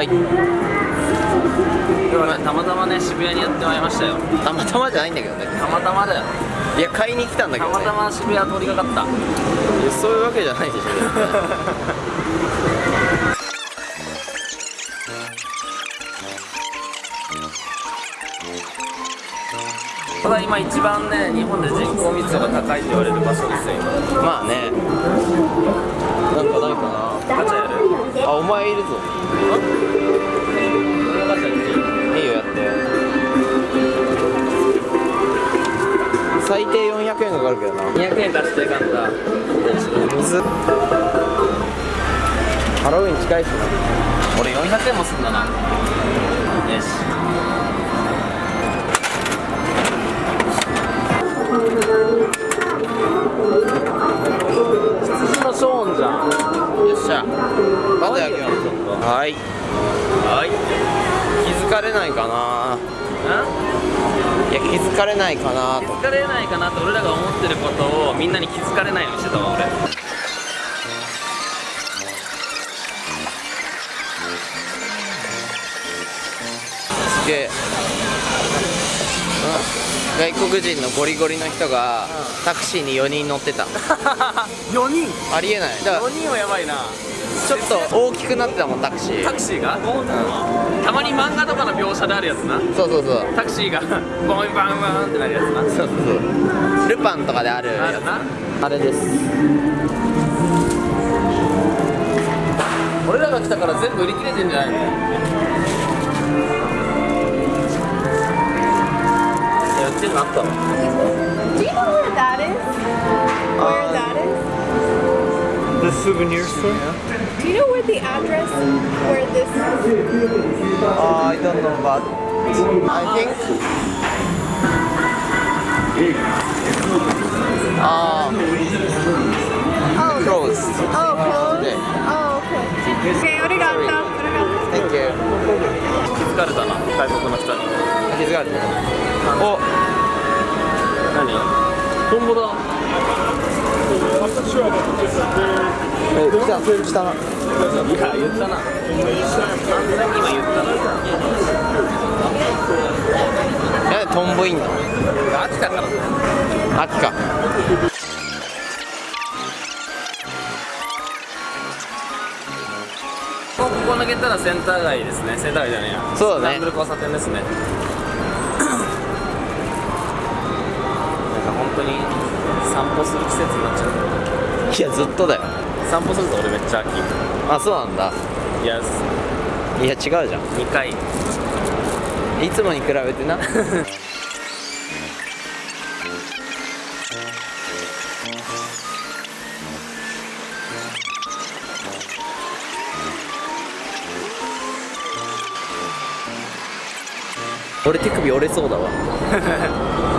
はい。たまたまね渋谷にやってまいりましたよ。たまたまじゃないんだけどね。たまたまだよ。いや買いに来たんだけど、ね、たまたま渋谷通りかかった。いやそういうわけじゃないでしょ。ただ今一番ね日本で人口密度が高いって言われる場所ですよまあね。なんかないかガチャあお前いるぞ。いいいいよやって。最低400円かかるけどな。200円出していかんだ水ハロウィン近いしな俺400円もすんだな。よしはい。はい。気づかれないかな。いや気づかれないかなと。気づかれないかなって俺らが思ってることをみんなに気づかれないようにしてたわ俺。すげえ、うん、外国人のゴリゴリの人がタクシーに4人乗ってた。4人？ありえない。だから4人はやばいなちょっと大きくなってたもんタクシー。タクシーが？たまに漫画とかの描写であるやつな。そうそうそう。タクシーがボンバンバンってなるやつな。そうそうそう。ルパンとかであるやあるな。つあれです。俺らが来たから全部売り切れてんじゃないの？いや売ってんのあったの Do you know where that is? Where that is? The souvenir store? Do you know where the address where this is? I don't know but I think あ Oh, closed oh, closed. Yeah. Oh, okay. Okay, arigato. Thank you 気づかれたな外国の人に気づかれてるお何トンボだえ来た来たないや言ったな今言ったなんでトンボいんのな秋だから秋かこここ抜けたらセンター街ですね。センター街じゃねえや。そうだね。スンブル交差点ですね散歩する季節になっちゃう。いやずっとだよ。散歩すると俺めっちゃ秋あそうなんだ。いやいや違うじゃん。2回。いつもに比べてな。俺手首折れそうだわ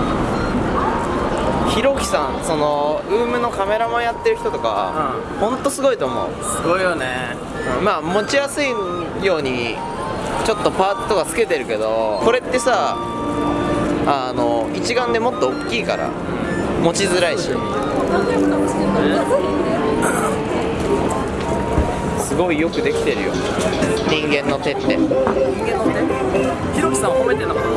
ひろきさんそのウームのカメラマンやってる人とか、ほんとすごいと思う。すごいよね。まあ持ちやすいようにちょっとパーツとかつけてるけどこれってさあの一眼でもっと大きいから持ちづらいし。すごいよくできてるよ。人間の手って。人間の手さんを褒めてんのかな。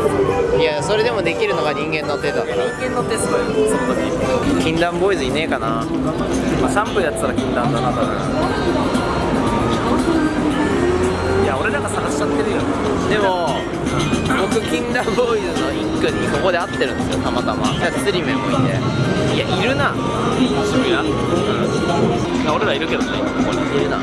いやそれでもできるのが人間の手だから。人間の手すごいその時禁断ボーイズいねえかな。まあシャンプーやってたら禁断だな多分。いや俺らが探しちゃってるよ。でも僕禁断ボーイズの一句にここで会ってるんですよたまたま。釣り目もいて。いやいるな。渋谷、うん、俺らいるけどねここに。いるな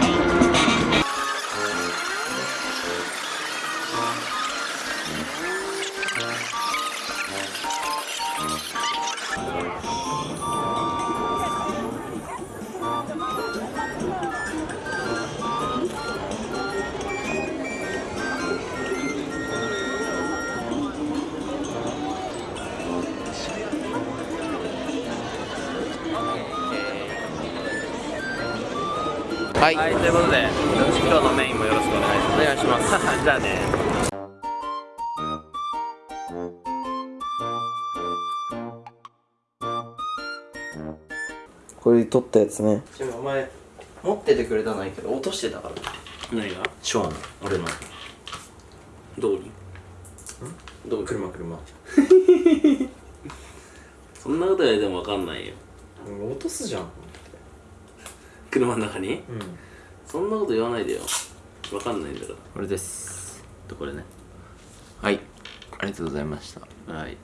はい、はいということで今日のメインもよろしくお願いします。お願いします。じゃあね。これ撮ったやつね。お前持っててくれたのはいいけど落としてたから。何が？ショーン俺の。どこに？どこに？車車。そんなこと言われても分かんないよ。落とすじゃん車の中に？うん。そんなこと言わないでよ。分かんないんだかこれです。とこれね。はい。ありがとうございました。らはい